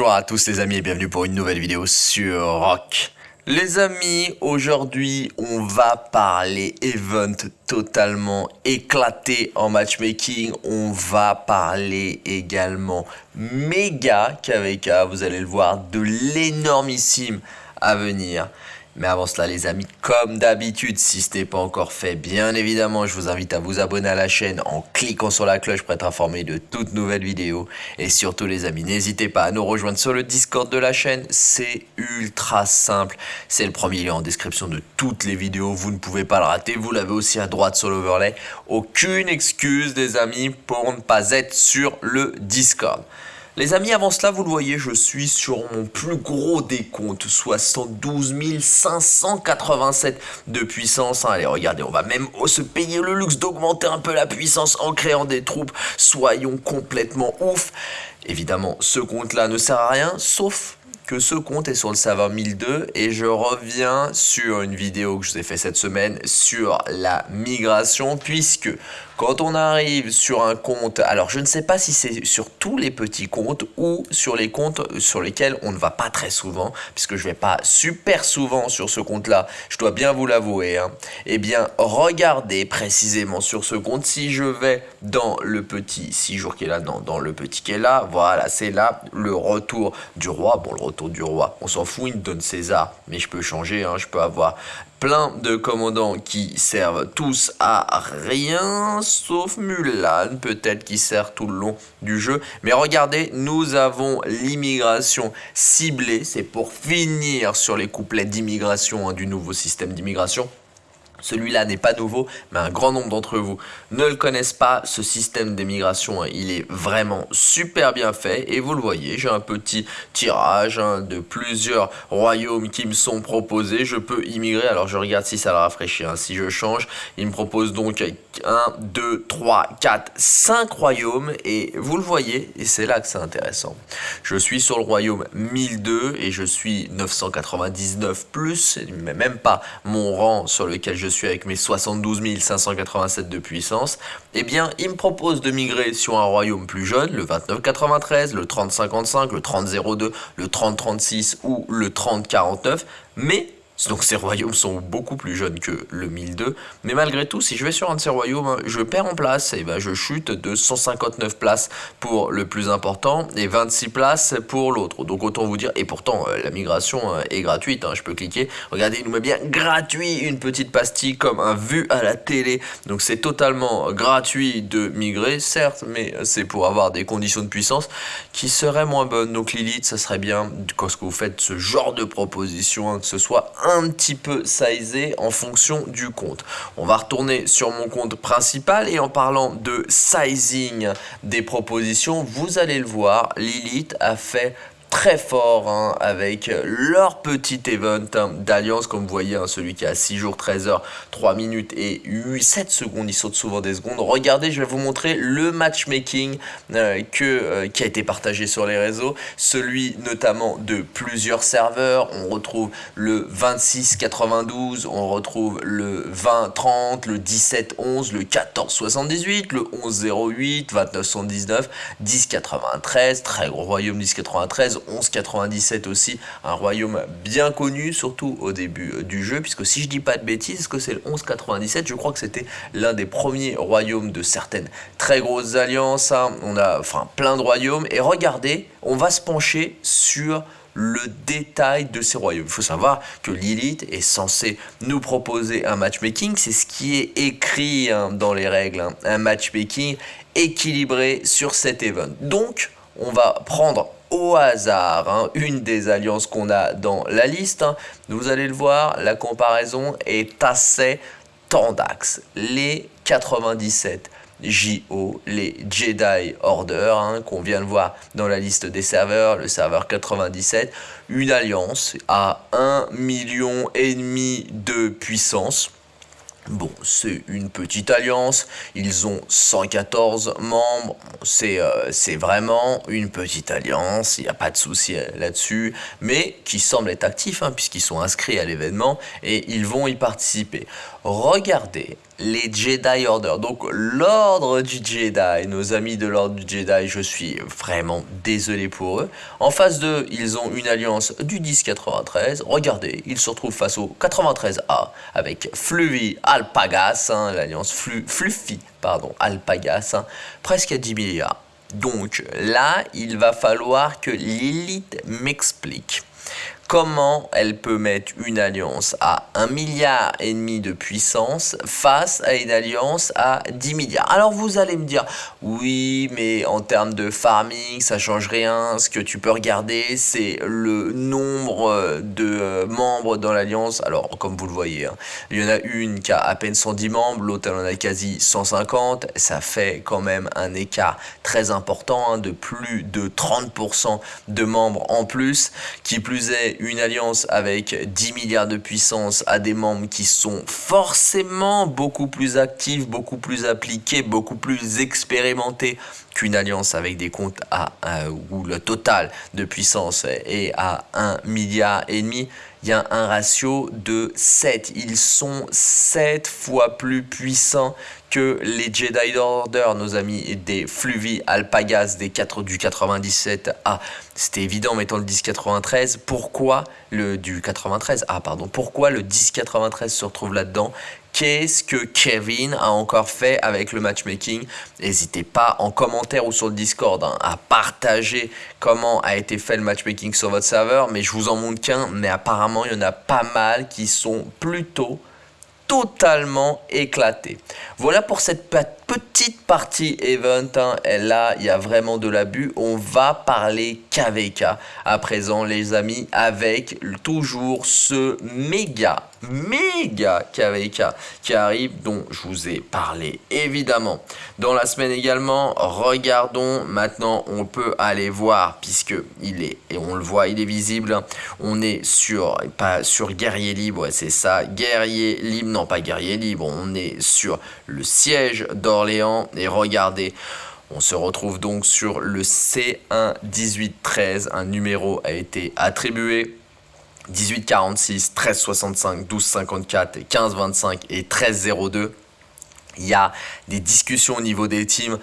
Bonjour à tous les amis et bienvenue pour une nouvelle vidéo sur Rock. Les amis, aujourd'hui on va parler event totalement éclaté en matchmaking. On va parler également méga KVK, vous allez le voir, de l'énormissime à venir. Mais avant cela les amis, comme d'habitude, si ce n'est pas encore fait, bien évidemment, je vous invite à vous abonner à la chaîne en cliquant sur la cloche pour être informé de toutes nouvelles vidéos. Et surtout les amis, n'hésitez pas à nous rejoindre sur le Discord de la chaîne, c'est ultra simple. C'est le premier lien en description de toutes les vidéos, vous ne pouvez pas le rater, vous l'avez aussi à droite sur l'overlay. Aucune excuse des amis pour ne pas être sur le Discord. Les amis, avant cela, vous le voyez, je suis sur mon plus gros décompte, 72 587 de puissance. Allez, regardez, on va même se payer le luxe d'augmenter un peu la puissance en créant des troupes. Soyons complètement ouf. Évidemment, ce compte-là ne sert à rien, sauf que ce compte est sur le serveur 1002 et je reviens sur une vidéo que je vous ai fait cette semaine sur la migration puisque quand on arrive sur un compte, alors je ne sais pas si c'est sur tous les petits comptes ou sur les comptes sur lesquels on ne va pas très souvent, puisque je ne vais pas super souvent sur ce compte-là, je dois bien vous l'avouer. Hein. Eh bien, regardez précisément sur ce compte, si je vais dans le petit 6 jours qui est là, non, dans le petit qui est là, voilà, c'est là le retour du roi. Bon, le retour du roi, on s'en fout, il me donne César, mais je peux changer, hein, je peux avoir plein de commandants qui servent tous à rien, sauf Mulan, peut-être qui sert tout le long du jeu. Mais regardez, nous avons l'immigration ciblée, c'est pour finir sur les couplets d'immigration hein, du nouveau système d'immigration. Celui-là n'est pas nouveau, mais un grand nombre d'entre vous ne le connaissent pas. Ce système d'émigration, il est vraiment super bien fait. Et vous le voyez, j'ai un petit tirage hein, de plusieurs royaumes qui me sont proposés. Je peux immigrer. Alors, je regarde si ça le rafraîchit. Hein. Si je change, il me propose donc 1, 2, 3, 4, 5 royaumes. Et vous le voyez, et c'est là que c'est intéressant. Je suis sur le royaume 1002 et je suis 999+, plus, même pas mon rang sur lequel je suis avec mes 72 587 de puissance, eh bien, il me propose de migrer sur un royaume plus jeune, le 2993, le 3055, le 3002, le 3036 ou le 3049, mais donc ces royaumes sont beaucoup plus jeunes que le 1002. Mais malgré tout, si je vais sur un de ces royaumes, je perds en place. Et ben je chute de 159 places pour le plus important et 26 places pour l'autre. Donc autant vous dire, et pourtant euh, la migration euh, est gratuite. Hein, je peux cliquer. Regardez, il nous met bien gratuit une petite pastille comme un vu à la télé. Donc c'est totalement gratuit de migrer, certes, mais c'est pour avoir des conditions de puissance qui seraient moins bonnes. Donc Lilith, ça serait bien quand vous faites ce genre de proposition, hein, que ce soit un petit peu sizé en fonction du compte. On va retourner sur mon compte principal et en parlant de sizing des propositions, vous allez le voir, Lilith a fait très fort hein, avec leur petit event d'alliance comme vous voyez hein, celui qui a 6 jours 13 heures 3 minutes et 8, 7 secondes. Il saute souvent des secondes. Regardez je vais vous montrer le matchmaking euh, euh, qui a été partagé sur les réseaux. Celui notamment de plusieurs serveurs. On retrouve le 2692 on retrouve le 2030 le 1711 le 1478 le 1108 2919 1093 très gros royaume 1093 1197 aussi, un royaume bien connu, surtout au début euh, du jeu, puisque si je dis pas de bêtises, que c'est le 1197, je crois que c'était l'un des premiers royaumes de certaines très grosses alliances, hein. on a enfin plein de royaumes, et regardez, on va se pencher sur le détail de ces royaumes. Il faut savoir que Lilith est censé nous proposer un matchmaking, c'est ce qui est écrit hein, dans les règles, hein. un matchmaking équilibré sur cet event. Donc, on va prendre au hasard hein, une des alliances qu'on a dans la liste. Hein. Vous allez le voir, la comparaison est assez tendax. Les 97 JO, les Jedi Order, hein, qu'on vient de voir dans la liste des serveurs, le serveur 97, une alliance à 1 million et demi de puissance Bon, c'est une petite alliance, ils ont 114 membres, euh, c'est vraiment une petite alliance, il n'y a pas de souci là-dessus, mais qui semble être actif, hein, puisqu'ils sont inscrits à l'événement et ils vont y participer. Regardez les Jedi Order. Donc l'ordre du Jedi, nos amis de l'ordre du Jedi, je suis vraiment désolé pour eux. En face d'eux, ils ont une alliance du 1093. Regardez, ils se retrouvent face au 93A avec Fluvi Alpagas, hein, l'alliance Fluffy, pardon, Alpagas, hein, presque à 10 milliards. Donc là, il va falloir que l'élite m'explique comment elle peut mettre une alliance à 1 milliard et demi de puissance face à une alliance à 10 milliards. Alors vous allez me dire, oui, mais en termes de farming, ça change rien. Ce que tu peux regarder, c'est le nombre de membres dans l'alliance. Alors, comme vous le voyez, hein, il y en a une qui a à peine 110 membres, l'autre elle en a quasi 150. Ça fait quand même un écart très important hein, de plus de 30% de membres en plus. Qui plus est, une alliance avec 10 milliards de puissance à des membres qui sont forcément beaucoup plus actifs, beaucoup plus appliqués, beaucoup plus expérimentés qu'une alliance avec des comptes à, où le total de puissance est à 1 milliard et demi, il y a un ratio de 7. Ils sont 7 fois plus puissants que les Jedi Order, nos amis des Fluvi Alpagas des 4 du 97 a C'était évident mettant le 1093. Pourquoi le du 93 Ah pardon. Pourquoi le 1093 se retrouve là-dedans? Qu'est-ce que Kevin a encore fait avec le matchmaking? N'hésitez pas en commentaire ou sur le Discord hein, à partager comment a été fait le matchmaking sur votre serveur. Mais je vous en montre qu'un, mais apparemment il y en a pas mal qui sont plutôt totalement éclatés. Voilà pour cette petite partie event. Hein. Et là, il y a vraiment de l'abus. On va parler KVK à présent, les amis, avec toujours ce méga méga KVK qui arrive dont je vous ai parlé évidemment. Dans la semaine également regardons. Maintenant on peut aller voir puisque il est et on le voit il est visible on est sur pas sur guerrier libre c'est ça. Guerrier libre non pas guerrier libre on est sur le siège d'Orléans. Et regardez on se retrouve donc sur le C1 1813 un numéro a été attribué 1846, 1365, 1254, 1525 et 1302. Il y a des discussions au niveau des teams.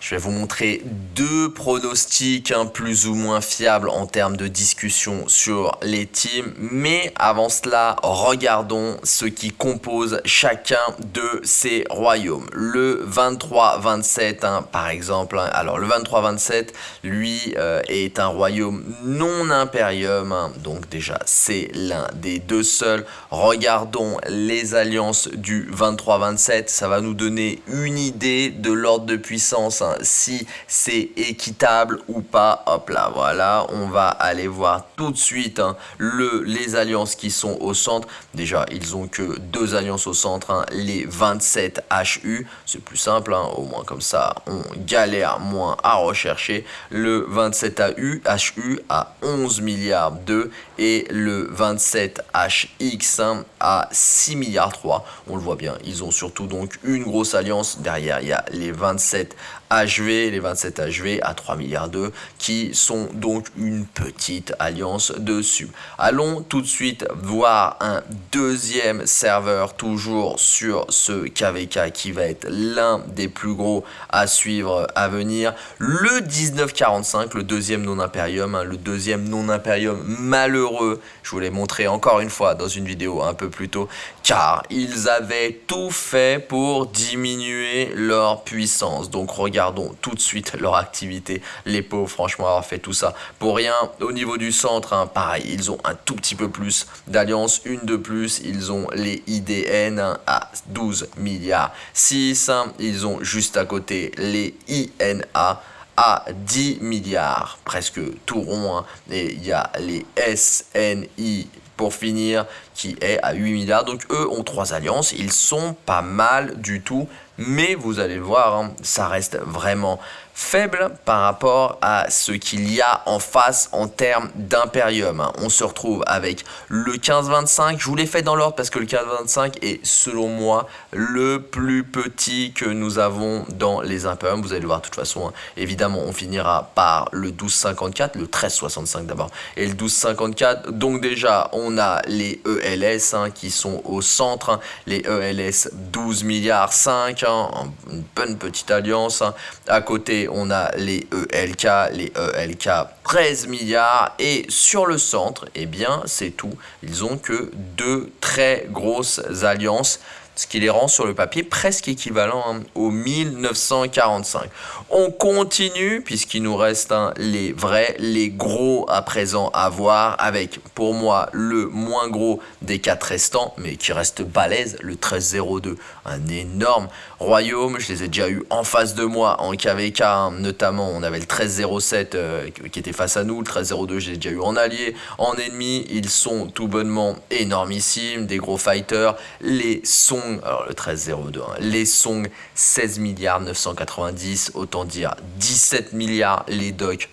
Je vais vous montrer deux pronostics hein, plus ou moins fiables en termes de discussion sur les teams. Mais avant cela, regardons ce qui compose chacun de ces royaumes. Le 23-27, hein, par exemple. Hein. alors, le 23-27, lui, euh, est un royaume non impérium. donc déjà, c'est l'un des deux seuls. Regardons les alliances du 23-27. Ça va nous donner une idée de l'ordre de puissance si c'est équitable ou pas. Hop là, voilà, on va aller voir tout de suite hein, le, les alliances qui sont au centre. Déjà, ils ont que deux alliances au centre, hein, les 27 HU. C'est plus simple, hein, au moins comme ça, on galère moins à rechercher. Le 27 AU, HU à 11 milliards 2 et le 27 HX à 6 milliards 3. On le voit bien, ils ont surtout donc une grosse alliance. Derrière, il y a les 27 HV, les 27 HV à 3 milliards 2 qui sont donc une petite alliance dessus. Allons tout de suite voir un deuxième serveur toujours sur ce KVK qui va être l'un des plus gros à suivre à venir. Le 1945, le deuxième non-impérium, hein, le deuxième non-impérium malheureux. Je vous l'ai montré encore une fois dans une vidéo un peu plus tôt car ils avaient tout fait pour diminuer leur puissance. Donc regardez regardons tout de suite leur activité. Les pauvres, franchement, avoir fait tout ça pour rien. Au niveau du centre, hein, pareil, ils ont un tout petit peu plus d'alliances, une de plus. Ils ont les IDN à 12 milliards 6. Ils ont juste à côté les INA à 10 milliards, presque tout rond. Hein. Et il y a les SNI pour finir, qui est à 8 milliards. Donc eux ont trois alliances, ils sont pas mal du tout. Mais vous allez voir, hein, ça reste vraiment faible par rapport à ce qu'il y a en face en termes d'impérium. Hein. On se retrouve avec le 1525. Je vous l'ai fait dans l'ordre parce que le 1525 est selon moi le plus petit que nous avons dans les impériums. Vous allez le voir de toute façon. Hein. Évidemment, on finira par le 1254, le 1365 d'abord et le 1254. Donc déjà, on a les ELS qui sont au centre. Les ELS 12 milliards 5, une bonne petite alliance. À côté, on a les ELK, les ELK 13 milliards et sur le centre, eh bien c'est tout. Ils ont que deux très grosses alliances ce qui les rend sur le papier presque équivalent hein, au 1945. On continue puisqu'il nous reste hein, les vrais, les gros à présent à voir avec pour moi le moins gros des quatre restants mais qui reste balèze, le 1302, un énorme royaume. Je les ai déjà eu en face de moi en KVK hein, notamment on avait le 1307 euh, qui était face à nous, le 1302 je l'ai déjà eu en allié, en ennemi, ils sont tout bonnement énormissimes, des gros fighters, les alors le 1302, hein. les Song 16 milliards 990, autant dire 17 milliards les docks.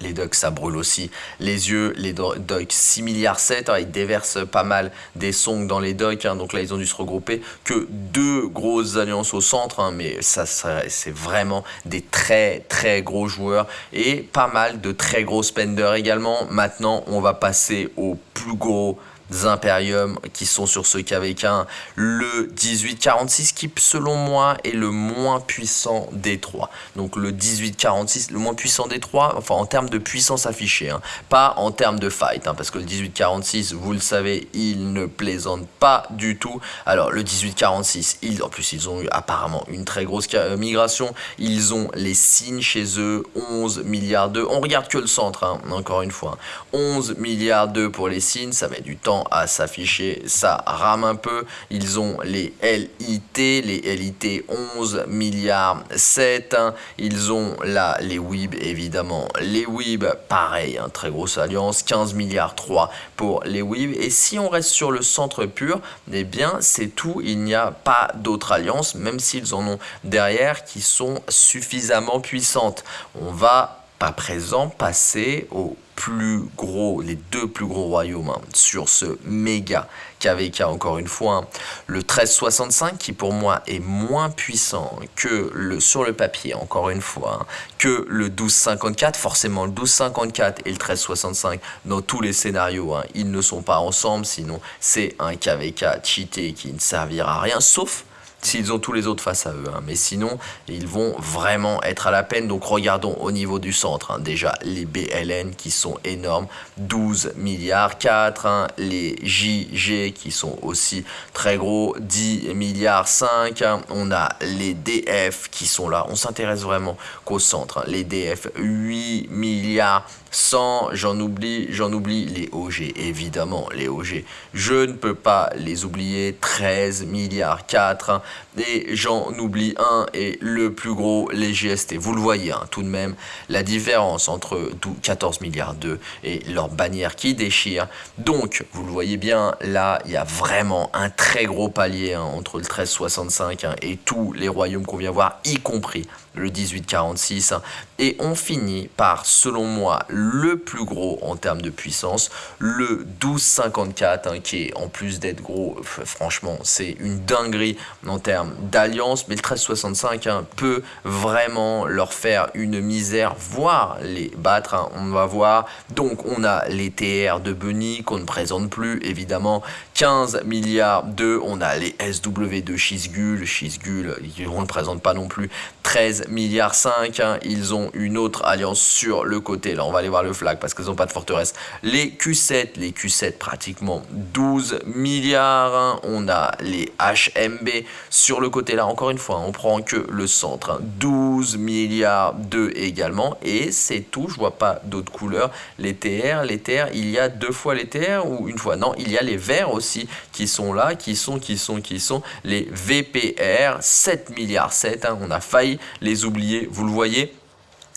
Les docks, ça brûle aussi les yeux. Les docks, 6 milliards 7. ils déversent pas mal des songs dans les docks. Hein. donc là, ils ont dû se regrouper. Que deux grosses alliances au centre. Hein. mais ça, c'est vraiment des très, très gros joueurs. Et pas mal de très gros spenders également. Maintenant, on va passer au plus gros Imperium qui sont sur ce KV1, le 1846 qui selon moi est le moins puissant des trois. Donc le 1846, le moins puissant des trois, enfin en termes de puissance affichée, hein. pas en termes de fight, hein, parce que le 1846, vous le savez, il ne plaisante pas du tout. Alors le 1846, ils, en plus ils ont eu apparemment une très grosse euh, migration, ils ont les signes chez eux, 11 milliards d'eux, on regarde que le centre, hein, encore une fois, 11 milliards d'eux pour les signes, ça met du temps à s'afficher, ça rame un peu. Ils ont les LIT, les LIT 11 milliards 7. Ils ont là les WIB évidemment. Les WIB, pareil, hein, très grosse alliance, 15 milliards 3 pour les WIB. Et si on reste sur le centre pur, eh bien c'est tout. Il n'y a pas d'autres alliances, même s'ils en ont derrière, qui sont suffisamment puissantes. On va à présent passer au plus gros, les deux plus gros royaumes hein, sur ce méga KVK encore une fois. Hein. Le 1365 qui pour moi est moins puissant que le sur le papier encore une fois, hein, que le 1254. Forcément le 1254 et le 1365 dans tous les scénarios, ils ne sont pas ensemble sinon c'est un KVK cheaté qui ne servira à rien sauf s'ils ont tous les autres face à eux. Hein. Mais sinon, ils vont vraiment être à la peine. Donc regardons au niveau du centre. Hein. Déjà, les BLN qui sont énormes, 12 milliards 4. Hein. Les JG qui sont aussi très gros, 10 milliards 5. On a les DF qui sont là. On s'intéresse vraiment qu'au centre. Les DF, 8 milliards 100, j'en oublie, j'en oublie les OG, évidemment, les OG. Je ne peux pas les oublier, 13 milliards 4, et j'en oublie un, et le plus gros, les GST. Vous le voyez, hein, tout de même, la différence entre 14 milliards 2 et leur bannière qui déchire. Donc, vous le voyez bien, là, il y a vraiment un très gros palier hein, entre le 1365 hein, et tous les royaumes qu'on vient voir, y compris le 1846. Et on finit par, selon moi, le plus gros en termes de puissance, le 1254, hein, qui est en plus d'être gros, franchement, c'est une dinguerie en termes d'alliance. Mais le 1365 hein, peut vraiment leur faire une misère, voire les battre. Hein, on va voir. Donc, on a les TR de Bunny qu'on ne présente plus, évidemment. 15 milliards de, on a les SW de Shizgul, Shizgul, on ne présente pas non plus. 13 milliards 5, ils ont une autre alliance sur le côté. Là, on va aller voir le flag parce qu'ils n'ont pas de forteresse. Les Q7, les Q7 pratiquement 12 milliards. Hein. On a les HMB sur le côté. Là, encore une fois, on prend que le centre. 12 hein. milliards 2 également. Et c'est tout. Je vois pas d'autres couleurs. Les TR, les TR, il y a deux fois les TR ou une fois? Non, il y a les verts aussi qui sont là, qui sont, qui sont, qui sont les VPR. 7 milliards 7. Hein. On a failli les oublier. Vous le voyez?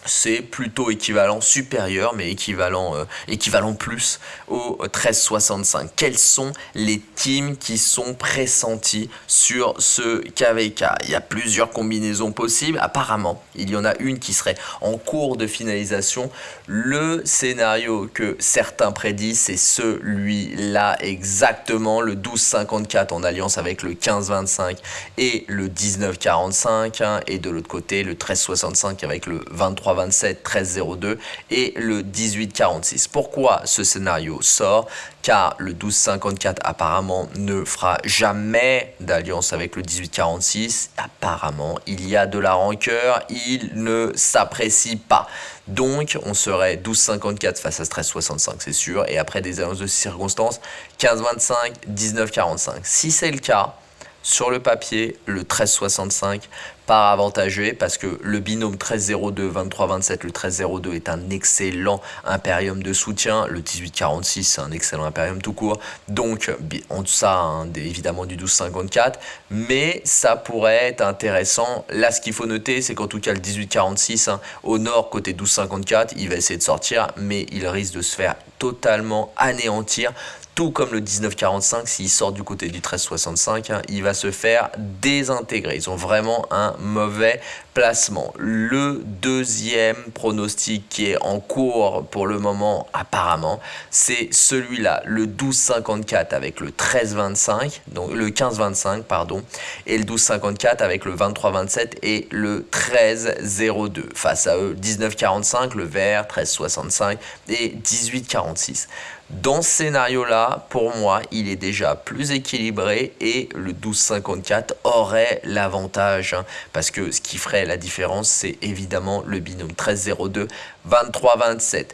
C'est plutôt équivalent, supérieur, mais équivalent, euh, plus au 1365. Quels sont les teams qui sont pressentis sur ce KVK Il y a plusieurs combinaisons possibles. Apparemment, il y en a une qui serait en cours de finalisation. Le scénario que certains prédisent, c'est celui-là exactement, le 1254 en alliance avec le 1525 et le 1945. Hein, et de l'autre côté, le 1365 avec le 23 27 13 02 et le 18 46. Pourquoi ce scénario sort? Car le 12 54 apparemment ne fera jamais d'alliance avec le 18 46. Apparemment, il y a de la rancœur, il ne s'apprécie pas. Donc, on serait 12,54 face à 13,65, c'est sûr. Et après des alliances de circonstances, 15,25, 19,45. Si c'est le cas, sur le papier, le 13,65 par avantagé parce que le binôme 13,02, 23,27, le 13,02 est un excellent impérium de soutien. Le 18,46, c'est un excellent impérium tout court. Donc, en ça, hein, évidemment, du 12,54. Mais ça pourrait être intéressant. Là, ce qu'il faut noter, c'est qu'en tout cas, le 18,46, hein, au nord, côté 12,54, il va essayer de sortir, mais il risque de se faire totalement anéantir tout comme le 1945, s'il sort du côté du 1365, hein, il va se faire désintégrer. Ils ont vraiment un mauvais placement. Le deuxième pronostic qui est en cours pour le moment apparemment, c'est celui-là, le 1254 avec le 1325, donc le 1525 pardon, et le 1254 avec le 2327 et le 1302. Face à eux, 1945, le vert, 1365 et 1846. Dans ce scénario-là, pour moi, il est déjà plus équilibré et le 12-54 aurait l'avantage hein, parce que ce qui ferait la différence, c'est évidemment le binôme 13-02, 23-27.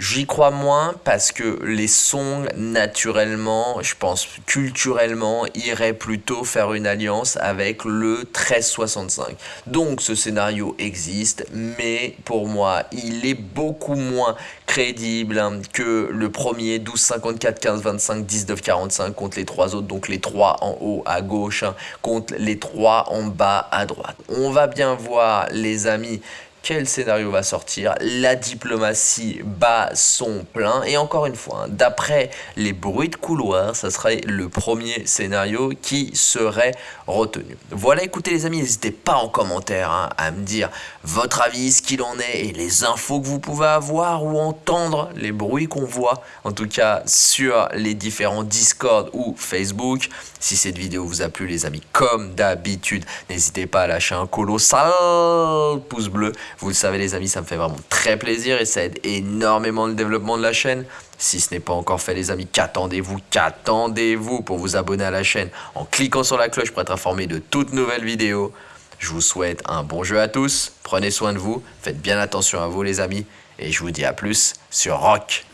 J'y crois moins parce que les songs, naturellement, je pense culturellement, iraient plutôt faire une alliance avec le 1365. Donc ce scénario existe, mais pour moi, il est beaucoup moins crédible hein, que le premier 12 54 15 25 19 45 contre les trois autres, donc les trois en haut à gauche hein, contre les trois en bas à droite. On va bien voir les amis quel scénario va sortir La diplomatie bat son plein. Et encore une fois, hein, d'après les bruits de couloir, ça serait le premier scénario qui serait retenu. Voilà, écoutez les amis, n'hésitez pas en commentaire hein, à me dire votre avis, ce qu'il en est et les infos que vous pouvez avoir ou entendre, les bruits qu'on voit, en tout cas sur les différents Discord ou Facebook. Si cette vidéo vous a plu les amis, comme d'habitude, n'hésitez pas à lâcher un colossal pouce bleu vous le savez les amis, ça me fait vraiment très plaisir et ça aide énormément le développement de la chaîne. Si ce n'est pas encore fait les amis, qu'attendez-vous? Qu'attendez-vous pour vous abonner à la chaîne en cliquant sur la cloche pour être informé de toutes nouvelles vidéos? Je vous souhaite un bon jeu à tous, prenez soin de vous, faites bien attention à vous les amis. Et je vous dis à plus sur Rock